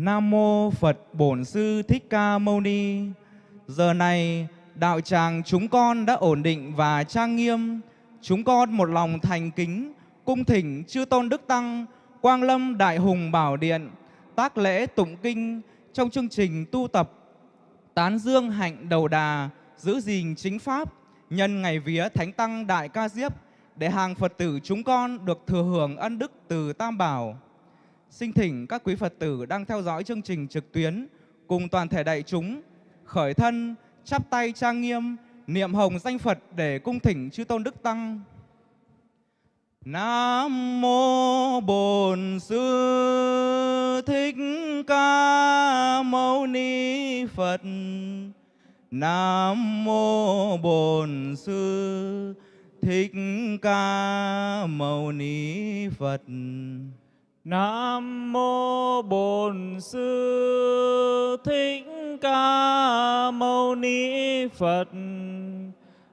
Nam mô Phật Bổn Sư Thích Ca Mâu Ni. Giờ này, đạo tràng chúng con đã ổn định và trang nghiêm. Chúng con một lòng thành kính, cung thỉnh chư tôn đức tăng, Quang Lâm Đại Hùng Bảo Điện, tác lễ tụng kinh trong chương trình tu tập tán dương hạnh đầu đà, giữ gìn chính pháp, nhân ngày vía Thánh Tăng Đại Ca Diếp để hàng Phật tử chúng con được thừa hưởng ân đức từ Tam Bảo. Xin thỉnh các quý Phật tử đang theo dõi chương trình trực tuyến cùng toàn thể đại chúng khởi thân, chắp tay trang nghiêm, niệm hồng danh Phật để cung thỉnh chư tôn đức tăng. Nam mô Bổn Sư Thích Ca Mâu Ni Phật. Nam mô Bổn Sư Thích Ca Mâu Ni Phật. Nam mô Bổn Sư Thích Ca Mâu Ni Phật.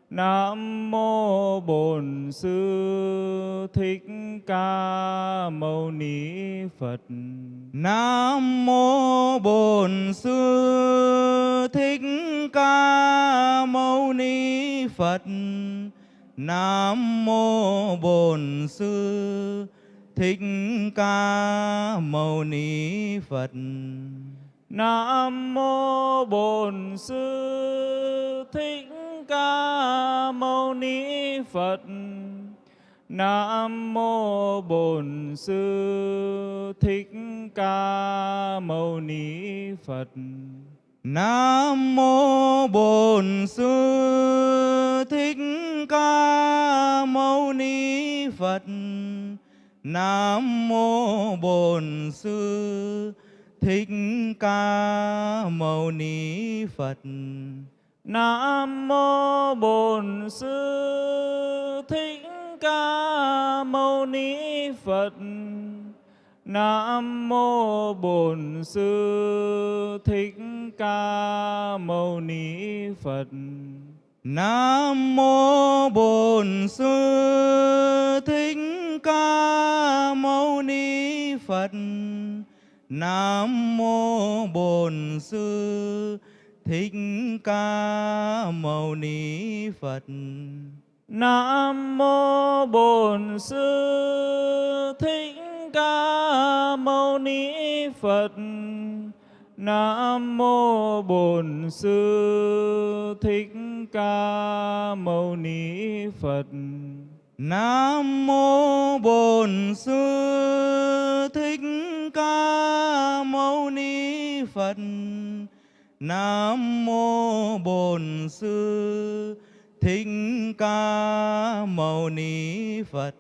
Nam mô Bổn Sư Thích Ca Mâu Ni Phật. Nam mô Bổn Sư Thích Ca Mâu Ni Phật. Nam mô Bổn Sư Thích Ca Mâu Ni Phật. Nam mô Bổn Sư Thích Ca Mâu Ni Phật. Nam mô Bổn Sư Thích Ca Mâu Ni Phật. Nam mô Bổn Sư Thích Ca Mâu Ni Phật. Nam mô Bổn Sư Thích Ca Mâu Ni Phật. Nam mô Bổn Sư Thích Ca Mâu Ni Phật. Nam mô Bổn Sư Thích Ca Mâu Ni Phật. Nam mô Bổn Sư Phật. Nam mô Bổn Sư Thích Ca Mâu Ni Phật. Nam mô Bổn Sư Thích Ca Mâu Ni Phật. Nam mô Bổn Sư Thích Ca Mâu Ni Phật. Nam mô Bổn Sư Thích Ca Mâu Ni Phật. Nam mô Bổn Sư Thích Ca Mâu Ni Phật.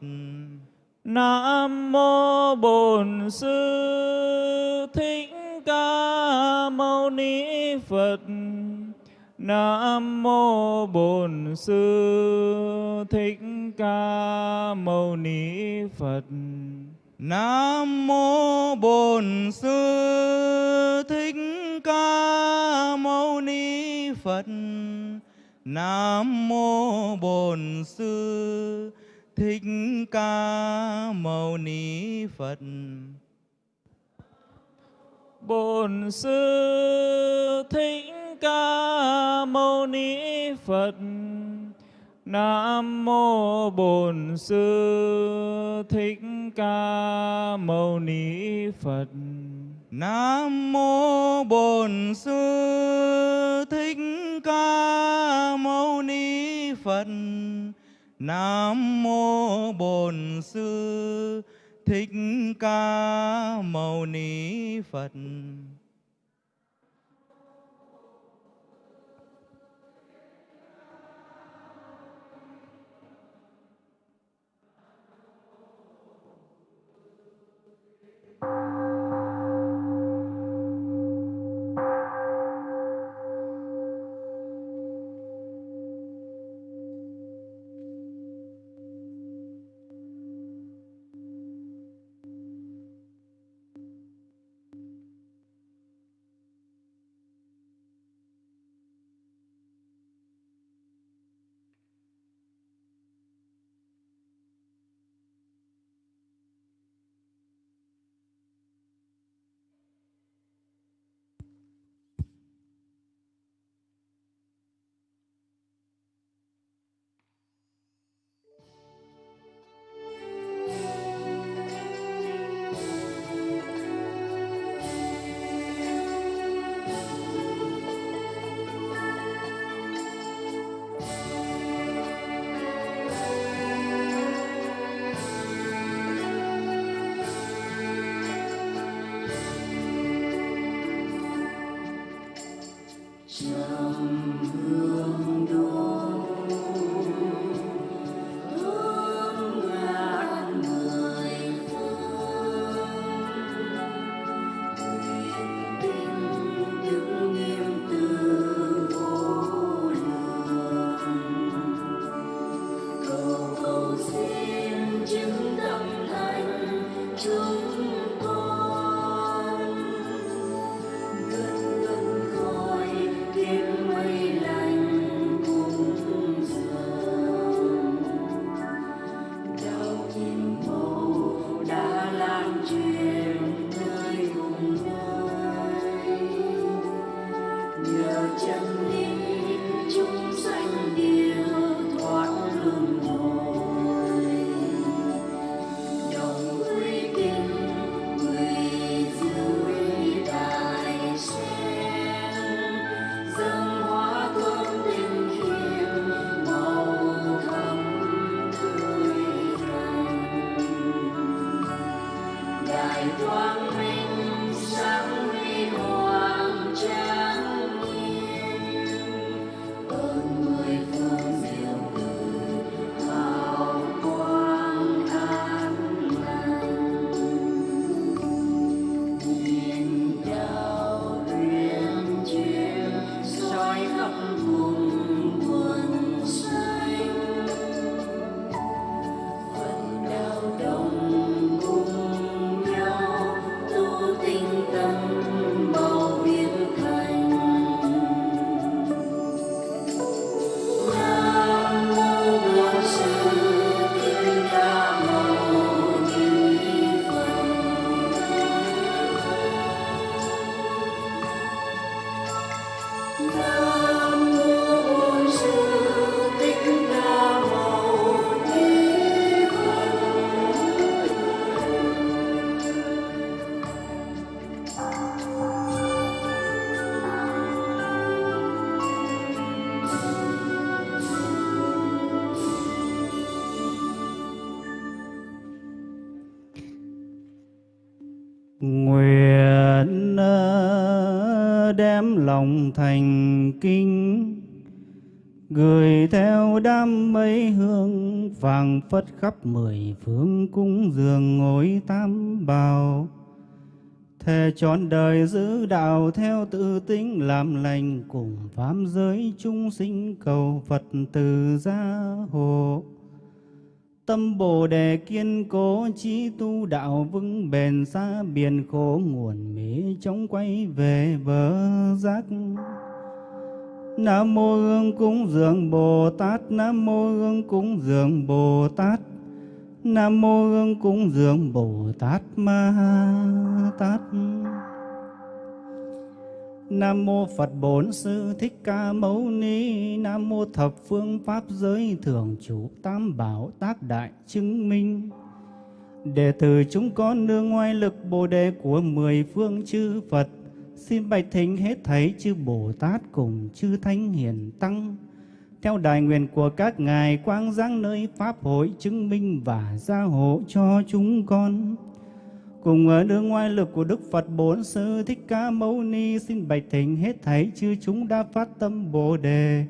Nam mô Bổn Sư Thích Ca Mâu Ni Phật. Nam mô Bổn Sư Thích Ca Mâu Ni Phật. Nam mô Bổn Sư Thích Ca Mâu Ni Phật. Nam mô Bổn Sư Thích Ca Mâu Ni Phật. Bổn Sư Thích Ca Mâu Ni Phật. Nam mô Bổn Sư Thích Ca Mâu Ni Phật. Nam mô Bổn Sư Thích Ca Mâu Ni Phật. Nam mô Bổn Sư Thích Ca Mâu Ni Phật. Phất khắp mười phương cung dường ngồi tam bào thề trọn đời giữ đạo theo tự tính, làm lành cùng phám giới chúng sinh cầu phật từ gia hộ Tâm Bồ Đề kiên cố, trí tu đạo vững bền xa, biển khổ nguồn mỹ chóng quay về bờ giác. Nam mô Hương cúng dường Bồ Tát, Nam mô Hương cúng dường Bồ Tát. Nam mô Hương cúng dường Bồ Tát Ma Tát. Nam mô Phật Bổn Sư Thích Ca Mâu Ni Nam mô Thập Phương Pháp Giới Thường Chủ Tam Bảo Tác Đại Chứng Minh Đệ tử chúng con nương ngoài lực Bồ Đề của mười phương chư Phật Xin bạch thính hết thấy chư Bồ Tát cùng chư Thánh Hiền Tăng Theo đại nguyện của các ngài, quang giáng nơi Pháp hội chứng minh và gia hộ cho chúng con cùng ở đường ngoài lực của Đức Phật Bốn Sư Thích Ca Mâu Ni, xin bạch thỉnh hết thảy chư chúng đã phát tâm Bồ đề.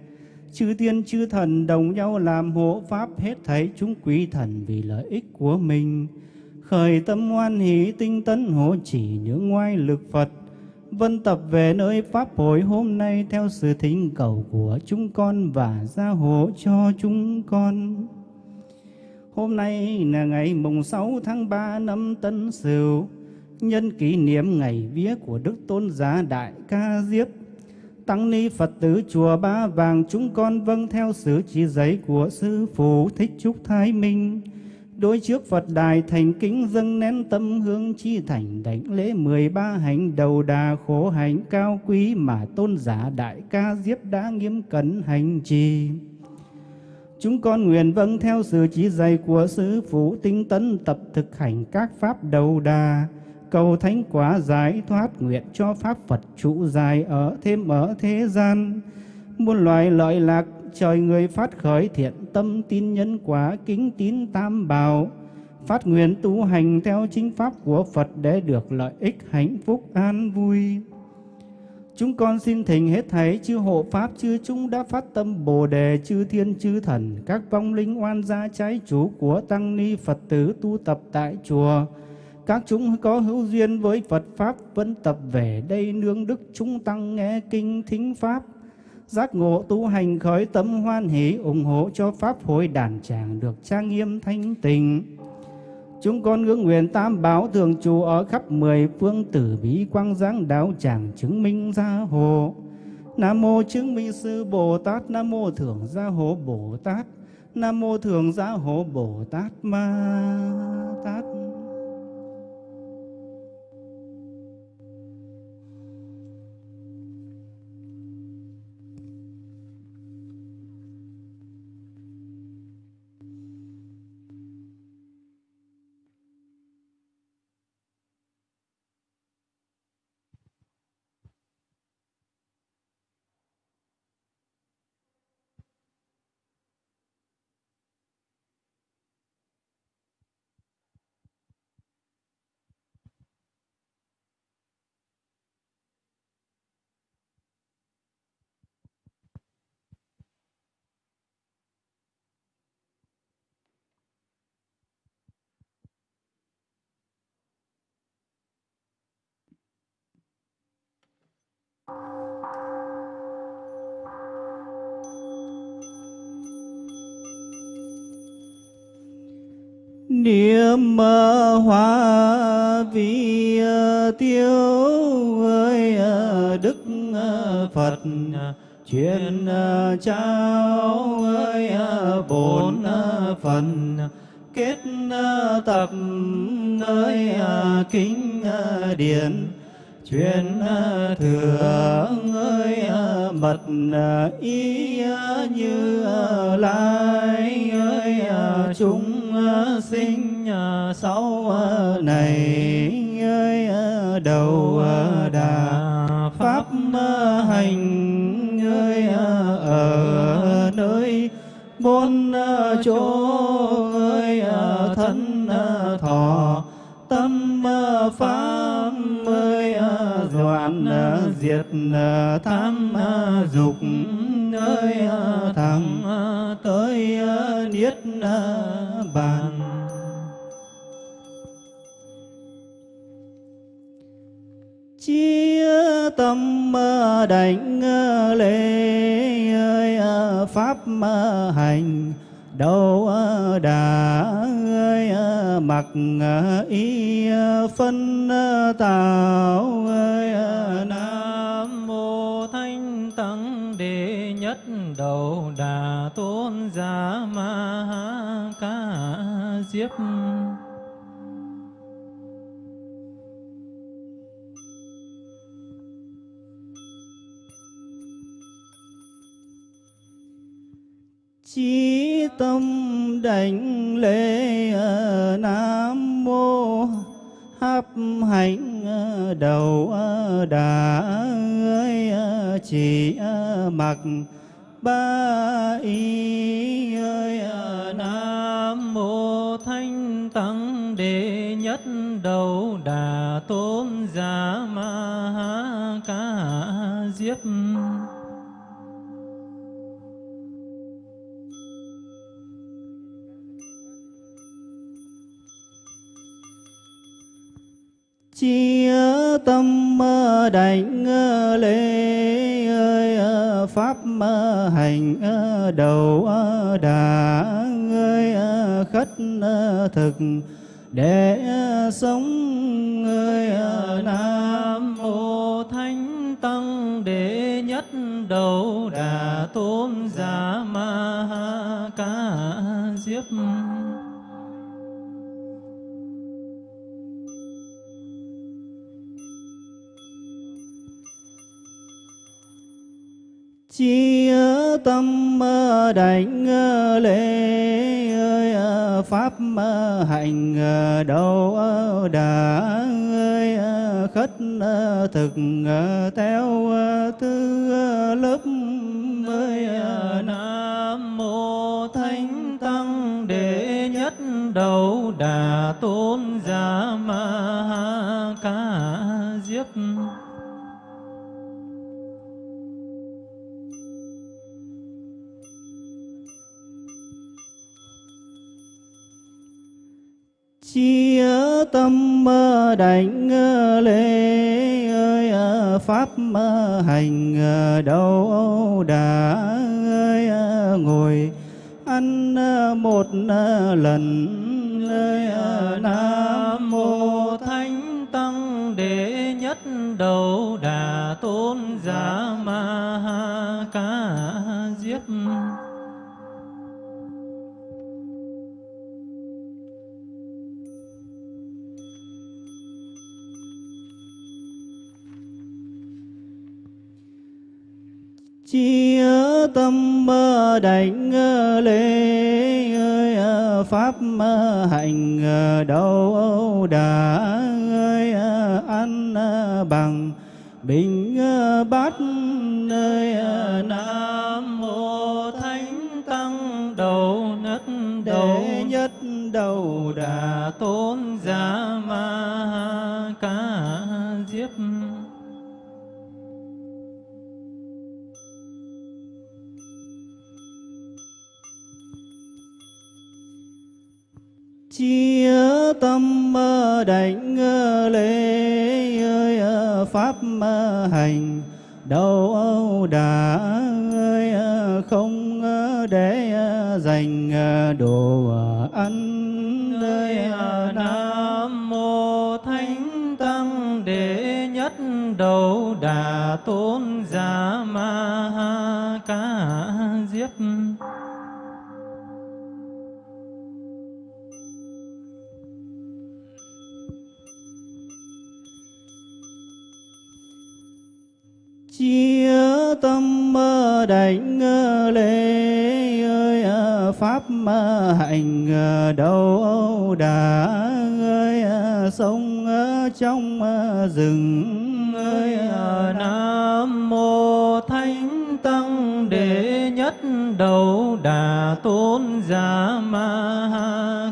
Chư tiên, chư thần đồng nhau làm hộ pháp hết thảy chúng quý thần vì lợi ích của mình. Khởi tâm hoan hỷ tinh tấn hộ chỉ những ngoại lực Phật. Vân tập về nơi Pháp hội hôm nay theo sự thỉnh cầu của chúng con và gia hộ cho chúng con. Hôm nay là ngày mùng 6 tháng 3 năm Tân Sửu, nhân kỷ niệm ngày vía của Đức Tôn Giá Đại Ca Diếp. Tăng ni Phật tử chùa Ba Vàng chúng con vâng theo sự chỉ giấy của Sư Phụ Thích Trúc Thái Minh. Đối trước Phật đài thành kính dâng nén tâm hương chi thành đảnh lễ 13 hành đầu đà khổ hạnh cao quý mà tôn giả Đại Ca Diếp đã nghiêm cẩn hành trì. Chúng con nguyện vâng theo sự chỉ dạy của Sư Phụ tinh tấn tập thực hành các pháp đầu đà, cầu thánh quả giải thoát nguyện cho Pháp Phật trụ dài ở thêm ở thế gian. Muôn loài lợi lạc, trời người phát khởi thiện tâm tin nhân quả kính tín tam bảo, phát nguyện tu hành theo chính pháp của Phật để được lợi ích hạnh phúc an vui. Chúng con xin thỉnh hết thảy chư hộ pháp chư chúng đã phát tâm Bồ đề chư thiên chư thần các vong linh oan gia trái chủ của tăng ni Phật tử tu tập tại chùa. Các chúng có hữu duyên với Phật pháp vẫn tập về đây nương đức chúng tăng nghe kinh thính pháp. Giác ngộ tu hành khởi tâm hoan hỷ ủng hộ cho pháp hội đàn tràng được trang nghiêm thanh tịnh Chúng con ngưỡng nguyện tam bảo thường trụ ở khắp mười phương tử bí quang giáng đạo tràng chứng minh gia hộ. Nam mô chứng minh sư Bồ Tát, Nam mô thượng gia hộ Bồ Tát, Nam mô thượng gia hộ Bồ Tát Ma Tát. Niệm hòa vi ờ, tiêu ơi ờ, Đức ờ, Phật truyền trao ơi bổn phần, kết tập, ơi kính điển, truyền thừa ơi mật ý như lai, ơi chúng sinh ờ, sau ờ, này ơi ờ, đầu đà pháp hành, ơi ở nơi bốn chỗ, ơi thân thọ, tâm pháp ơi đoạn diệt tham dục ơi à, thẳng à, tới à, niết bàn. Chia tâm đảnh lễ, ơi pháp hành. Đâu đà, ơi mặc y phân tạo, ơi nam mô thanh tăng đệ nhất đầu đà tôn giả ma ca diếp. Chí tâm đảnh lễ nam mô áp hành ờ, đầu ờ, đà ờ, ơi chỉ mặc. Ba y ơi nam mô thanh tăng đệ nhất đầu đà tôn giả ma ha ca diếp. Chia tâm đảnh lễ ơi ờ, pháp hành ờ, đầu ờ, đà ơi khất thực. Để sống ơi nam mô thánh tăng đệ nhất đầu đà tôn giả ma ha ca diếp. Chi tâm đảnh lễ ơi à, pháp hành à, đầu đà ơi à, khất thực theo tư lớp ơi nam mô thánh tăng, đệ nhất đầu đà tôn đảnh ờ, lễ, ơi ờ, pháp ờ, hành đâu đã, ơi ngồi ăn một lần, ơi nam mô thánh tăng đệ nhất đầu chi tâm đảnh lễ ơi à, pháp hành đâu đà ơi à, ăn à, bằng, bình bát nơi nam mô thánh tăng đầu nhất đầu. Nhất đầu đà tôn giả ma ca diếp. Chia tâm đảnh lễ ơi pháp hành. Đâu đã ơi không để dành đồ ăn ơi nam mô thánh tăng đệ nhất đầu đà tôn giả ma ha ca diếp chia tâm đảnh lễ ơi pháp hành đâu đã ơi sống trong rừng ơi nam mô thánh tăng đệ nhất đầu đà tôn giả ma ha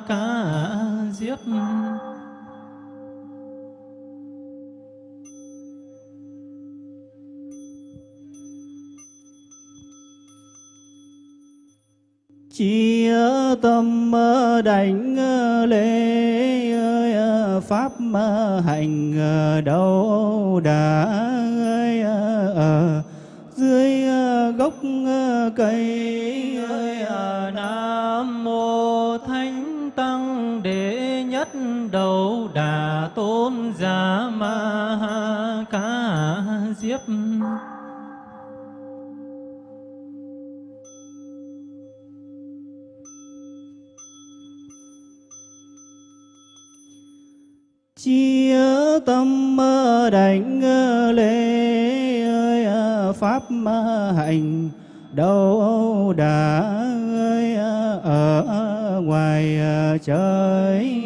chi tâm đảnh ờ, lễ ờ, pháp hành ờ, đâu đã ở dưới gốc cây nam mô thánh tăng đệ nhất đầu đà tôn giả ma ha ca diếp. Chia tâm đảnh lễ ơi à, pháp hành đâu đã ơi à, ở ngoài à, trời.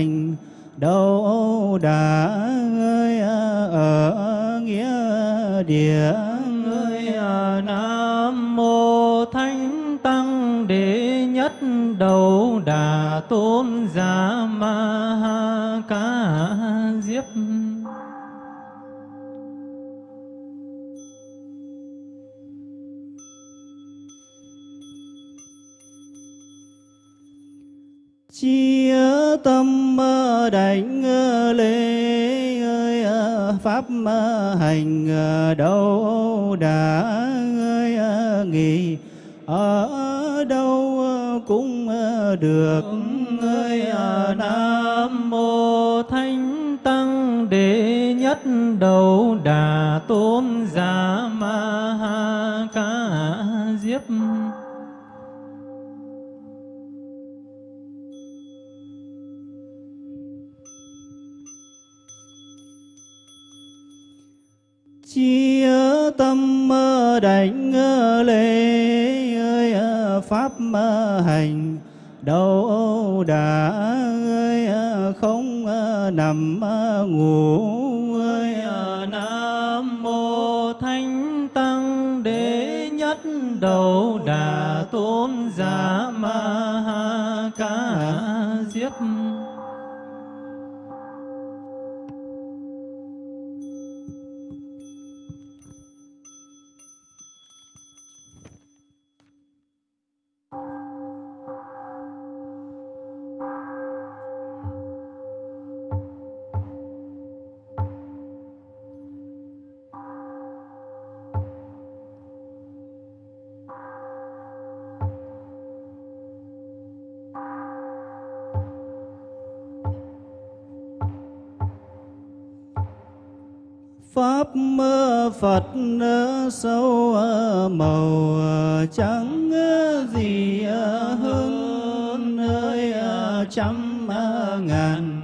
Hạnh đâu đã ơi ở ờ, ờ, nghĩa địa ơi ờ, nam mô thánh tăng đệ nhất đầu đà tôn giả ma ha ca diếp. Chi tâm đảnh lễ ơi à, pháp hành à, đâu đã ơi à, nghỉ ở đâu cũng được ơi nam mô thánh tăng đệ nhất đầu đà tôn giả ma ha ca diếp. chi tâm đánh lễ ơi à, pháp hành. Đầu đã ơi à, không à, nằm ngủ ơi nam mô thánh tăng đế nhất đầu đà tôn giả ma ha. Pháp mơ Phật sâu ờ, màu ờ, trắng ờ, gì hơn ơi trăm ngàn.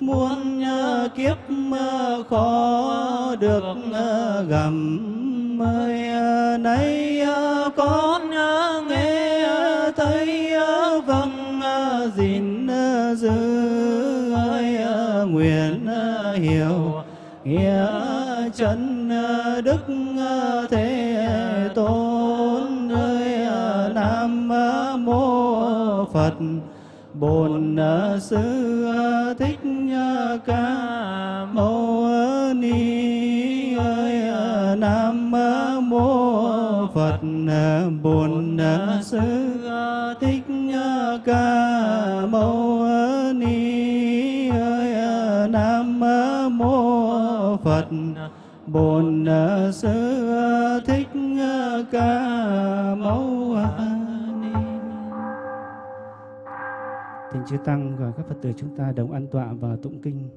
Muôn kiếp khó được gầm ơi nay con nghe thấy vâng gìn giữ, ơi nguyện hiểu, nghĩa chân ờ, đức ờ, thế tôn ơi ờ, nam mô phật. Bổn sư thích ca mâu ni ơi nam mô phật. Bổn sư thích ca mâu ni ơi nam mô phật bổn ờ, sư ờ, thích ờ, ca mâu ni Thỉnh chư tăng và các Phật tử chúng ta đồng an tọa và tụng kinh.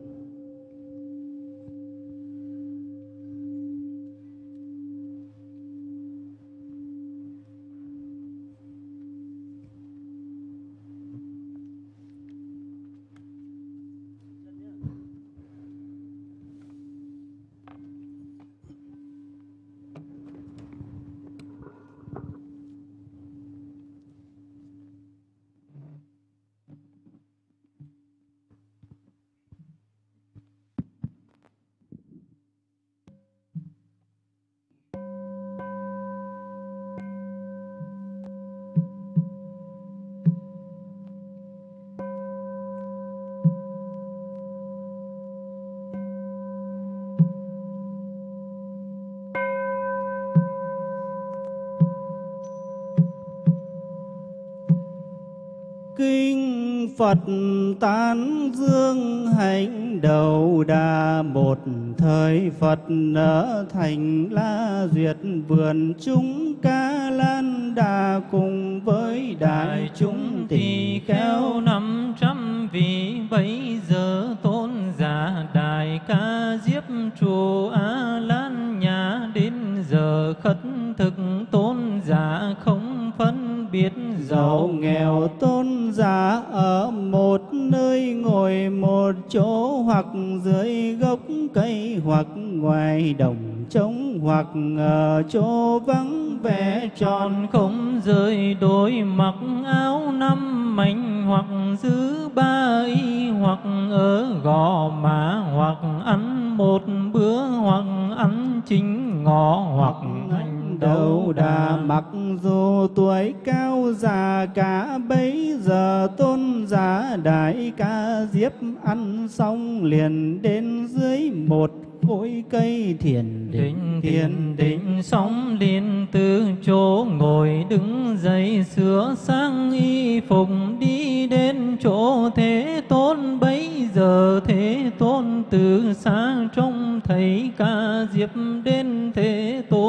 Kinh Phật tán dương hạnh đầu đà một thời Phật ở thành La Duyệt vườn chúng ca lan đà cùng với đại chúng thì khéo năm trăm vị bấy giờ tôn giả đại ca diếp chùa a lan nhà đến giờ khất biết giàu nghèo tôn giả ở một nơi ngồi một chỗ hoặc dưới gốc cây hoặc ngoài đồng trống hoặc ở chỗ vắng vẻ tròn không rơi đôi mặc áo năm mảnh hoặc giữ ba y hoặc ở gò má hoặc ăn một bữa hoặc ăn chính ngọ hoặc đầu đà. mặc dù tuổi cao già cả bấy giờ tôn giả đại ca diếp ăn xong liền đến dưới một cội cây thiền định thiền định sống liên từ chỗ ngồi đứng dậy sửa sang y phục đi đến chỗ thế tôn. Bấy giờ thế tôn từ xa trông thấy ca diếp đến thế tôn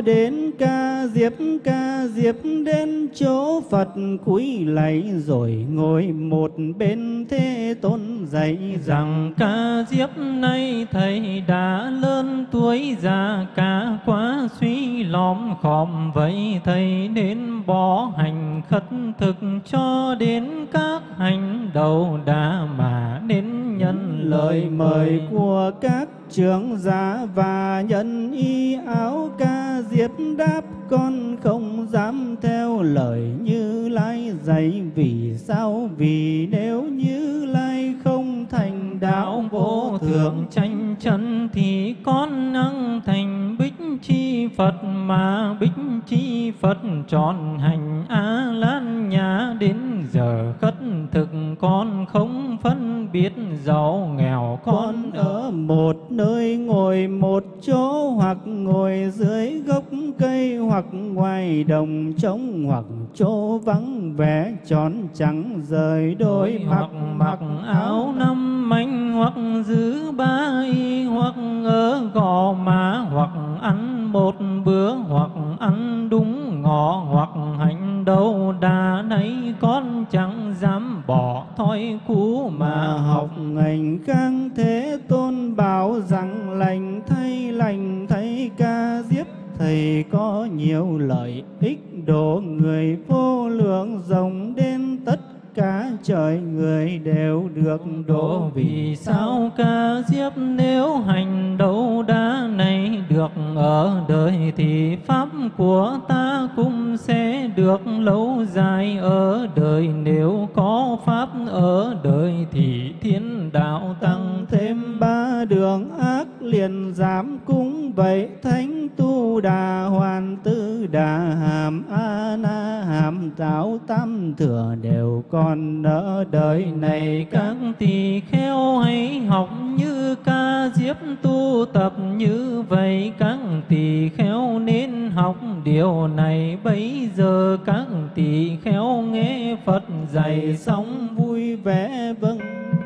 đến ca diếp ca diếp đến chỗ Phật cúi lạy rồi ngồi một bên thế tôn dạy rằng ca diếp nay thầy đã lớn tuổi già cả quá suy lõm khom vậy thầy nên bỏ hành khất thực cho đến các hành đầu đà mà đến nhân lời mời. của các trưởng giả và nhân y áo ca diệp đáp, con không dám theo lời như lai dạy. Vì sao? Vì nếu như lai không thành đạo đạo vô thượng, tranh chân thì con năng thành bích chi Phật mà bích chi Phật tròn hành A Lan nhã đến giờ khất thực con không phân biết giàu nghèo con con ở một nơi ngồi một chỗ hoặc ngồi dưới gốc cây hoặc ngoài đồng trống hoặc chỗ vắng vẻ tròn trắng rời đôi mặc mặc áo năm manh hoặc giữ ba y hoặc ở gò má hoặc ăn một bữa hoặc ăn đúng ngọ hoặc hành đâu đà nấy, con chẳng dám bỏ thói cũ mà học. Học ngành khang thế tôn bảo rằng, lành thay lành thay, ca diếp thầy có nhiều lợi ích, độ người vô lượng rộng đến tất cả trời người đều được độ vì sao ca diếp nếu hành đâu đá này được ở đời thì pháp của ta cũng sẽ được lâu dài ở đời. Nếu có pháp ở đời thì thiên đạo tăng thêm ba đường ác liền giảm cúng vậy. Thánh tu đà hoàn tư đà hàm a na hàm giáo tam thừa đều còn ở đời này các tỳ kheo hãy học như ca diếp tu tập như vậy. Các tỳ kheo nên học điều này. Bây giờ các tỳ kheo nghe Phật dạy xong vui vẻ vâng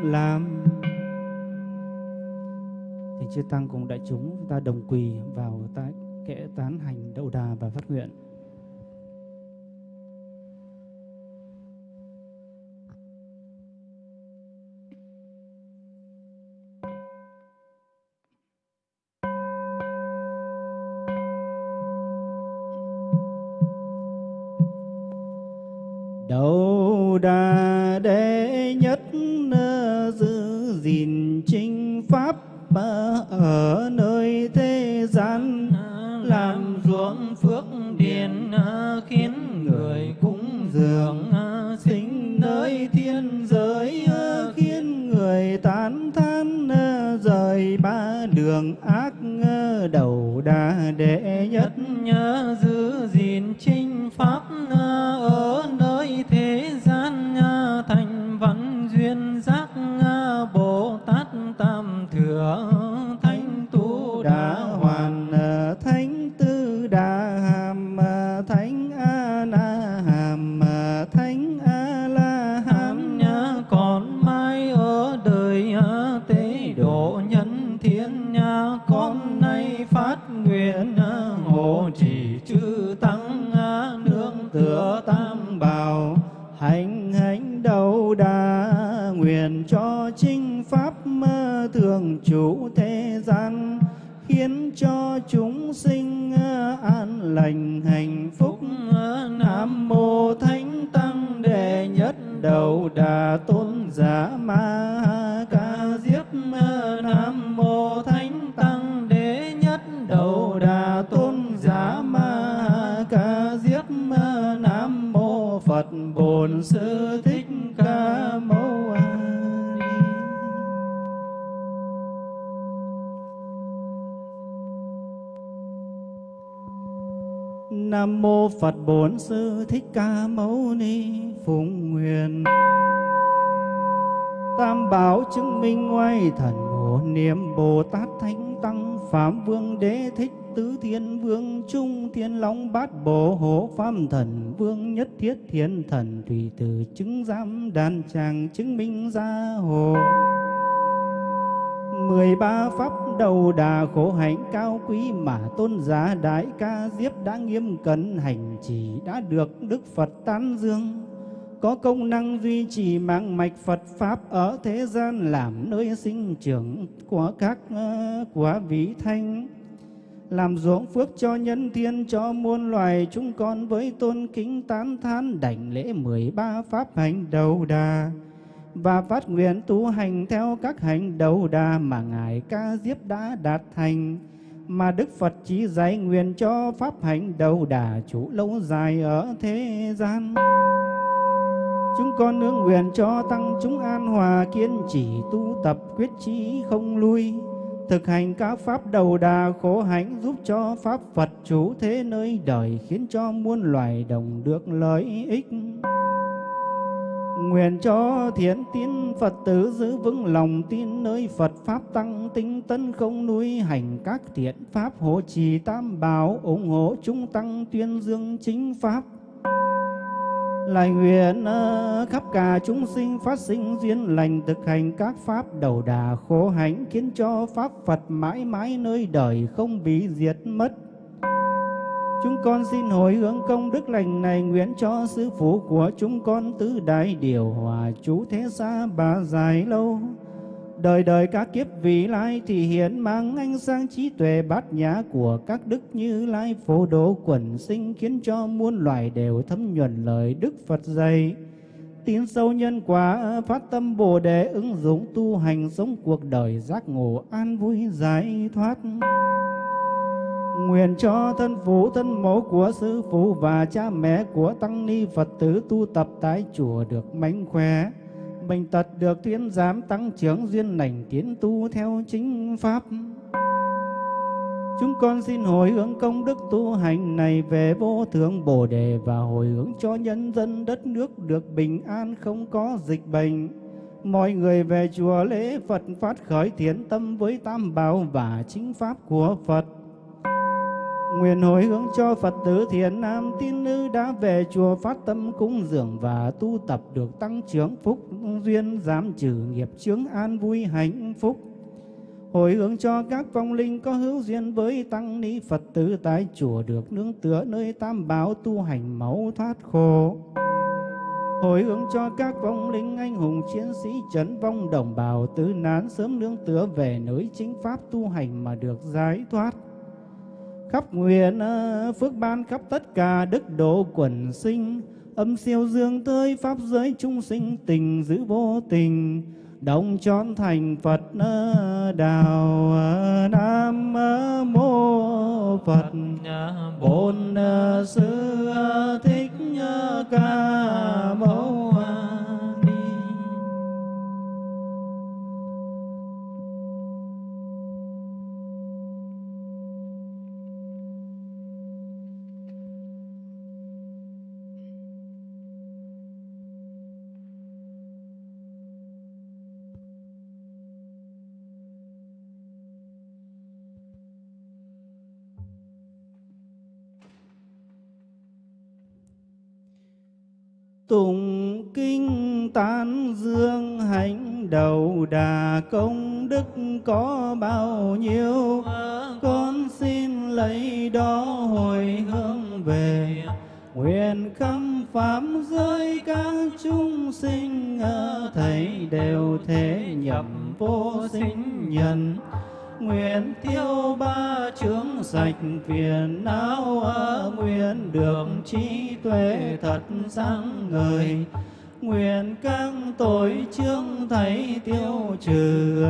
làm. Thì chư tăng cùng đại chúng ta đồng quỳ vào ta kệ tán hành đậu đà và phát nguyện. Ở nơi thế gian làm ruộng phước điền, khiến người cúng dường, sinh nơi thiên giới, khiến người tán thán, rời ba đường ác, đầu đà đệ nhất, nhớ giữ Nam mô Phật Bổn Sư Thích Ca Mâu Ni Phụng Nguyện Tam bảo chứng minh ngoài thần hộ niệm Bồ Tát Thánh Tăng, Phạm Vương Đế Thích Tứ Thiên Vương, Trung Thiên Long Bát Bồ Hộ, Phạm Thần Vương Nhất Thiết Thiên Thần Thủy Tử chứng giám đàn tràng chứng minh gia hộ mười ba pháp đầu đà khổ hạnh cao quý mà tôn giả đại ca diếp đã nghiêm cẩn hành trì đã được đức phật tán dương. Có công năng duy trì mạng mạch phật pháp ở thế gian làm nơi sinh trưởng của các ờ, của vị thanh. Làm ruộng phước cho nhân thiên, cho muôn loài chúng con với tôn kính tán thán đảnh lễ mười ba pháp hành đầu đà và phát nguyện tu hành theo các hành đầu đà mà Ngài Ca Diếp đã đạt thành, mà Đức Phật chỉ dạy nguyện cho pháp hành đầu đà chủ lâu dài ở thế gian. Chúng con nương nguyện cho tăng chúng an hòa kiên trì tu tập quyết chí không lui, thực hành các pháp đầu đà khổ hạnh giúp cho pháp Phật chủ thế nơi đời khiến cho muôn loài đồng được lợi ích. Nguyện cho thiện tín Phật tử giữ vững lòng tin nơi Phật Pháp tăng tinh tấn không nuôi hành các thiện Pháp hộ trì tam bảo, ủng hộ chúng tăng tuyên dương chính Pháp. Lại nguyện ờ, khắp cả chúng sinh phát sinh duyên lành thực hành các Pháp đầu đà khổ hạnh, khiến cho Pháp Phật mãi mãi nơi đời không bị diệt mất. Chúng con xin hồi hướng công đức lành này, nguyện cho sư phụ của chúng con tứ đại điều hòa chú thế xa bà dài lâu. Đời đời các kiếp vị lai thì hiện mang ánh sáng trí tuệ bát nhã của các đức như lai phổ độ quần sinh, khiến cho muôn loài đều thấm nhuần lời Đức Phật dạy. tín sâu nhân quả, phát tâm Bồ đề ứng dụng tu hành, sống cuộc đời giác ngộ an vui giải thoát. Nguyện cho thân phụ thân mẫu của sư phụ và cha mẹ của tăng ni Phật tử tu tập tại chùa được mạnh khỏe, bệnh tật được thuyên giám tăng trưởng duyên lành tiến tu theo chính pháp. Chúng con xin hồi hướng công đức tu hành này về vô thượng Bồ đề và hồi hướng cho nhân dân đất nước được bình an không có dịch bệnh. Mọi người về chùa lễ Phật phát khởi thiện tâm với tam bảo và chính pháp của Phật. Nguyện hồi hướng cho Phật tử thiện nam, tín nữ đã về chùa phát tâm cúng dường và tu tập được tăng trưởng phúc duyên giảm trừ nghiệp chướng an vui hạnh phúc. Hồi hướng cho các vong linh có hữu duyên với tăng ni Phật tử, tại chùa được nương tựa nơi tam bảo tu hành máu thoát khổ. Hồi hướng cho các vong linh anh hùng chiến sĩ trấn vong đồng bào, tứ nán sớm nương tựa về nơi chính pháp tu hành mà được giải thoát khắp nguyện phước ban khắp tất cả đức độ quần sinh. Âm siêu dương tới pháp giới chúng sinh tình giữ vô tình đồng trọn thành phật đạo nam mô phật. Bổn sư đầu đà công đức có bao nhiêu? Con xin lấy đó hồi hướng về. Nguyện khắp pháp giới các chúng sinh Thầy đều thế nhập vô sinh nhân. Nguyện tiêu ba chướng sạch phiền não nguyện được trí tuệ thật sáng ngời nguyện các tội chương thấy tiêu trừ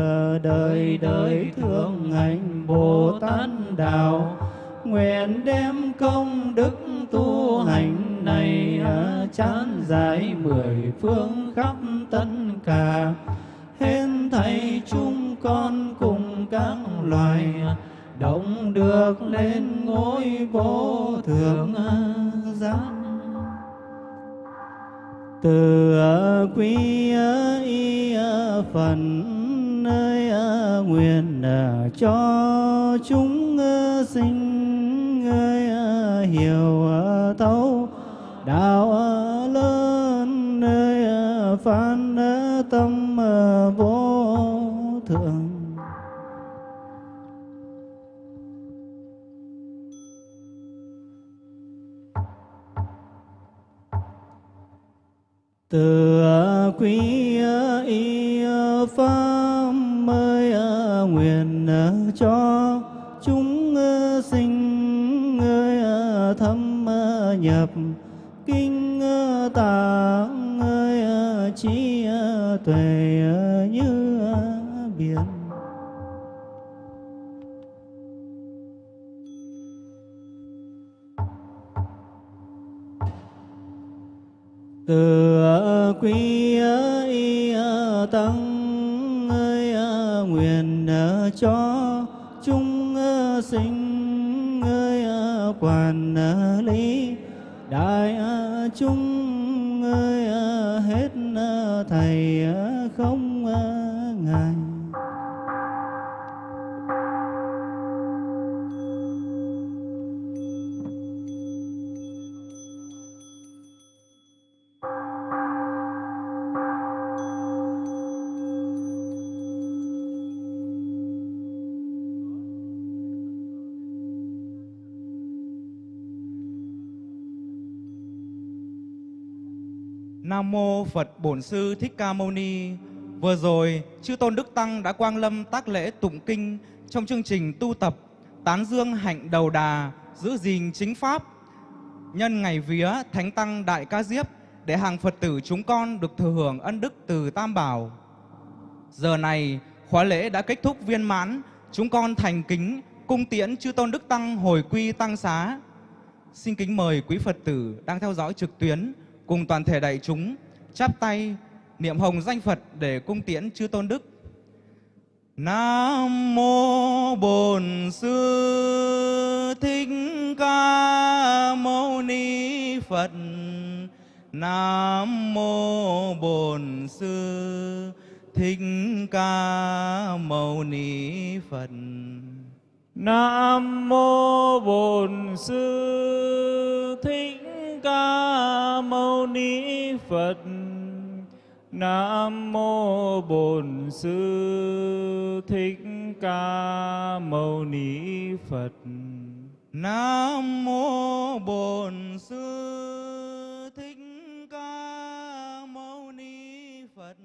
đời đời thương hành bồ tát đạo. Nguyện đem công đức tu hành này chán giải mười phương khắp tất cả. Hên thầy chúng con cùng các loài động được lên ngôi vô thượng giác từ quý y phần nơi nguyện cho chúng sinh hiểu thấu đạo lớn nơi phán tâm. Từ quý y pháp mới nguyện cho chúng sinh thâm nhập, kinh tạng trí tuệ như biển. Từ quy y à, tăng ơi à, nguyện à, cho chúng sinh, ơi quản lý đại chúng, ơi hết thầy Bổn Sư Thích Ca Mâu Ni. Vừa rồi, chư tôn đức tăng đã quang lâm tác lễ tụng kinh trong chương trình tu tập tán dương hạnh đầu đà, giữ gìn chính pháp. Nhân ngày vía Thánh tăng Đại Ca Diếp để hàng Phật tử chúng con được thừa hưởng ân đức từ Tam Bảo. Giờ này, khóa lễ đã kết thúc viên mãn, chúng con thành kính cung tiễn chư tôn đức tăng hồi quy tăng xá. Xin kính mời quý Phật tử đang theo dõi trực tuyến cùng toàn thể đại chúng chắp tay niệm hồng danh Phật để cung tiễn chư tôn đức. Nam mô Bổn Sư Thích Ca Mâu Ni Phật. Nam mô Bổn Sư Thích Ca Mâu Ni Phật. Nam mô Bổn Sư Thích ca mâu ni phật. Nam mô bổn sư thích ca mâu ni phật. Nam mô bổn sư thích ca mâu ni phật.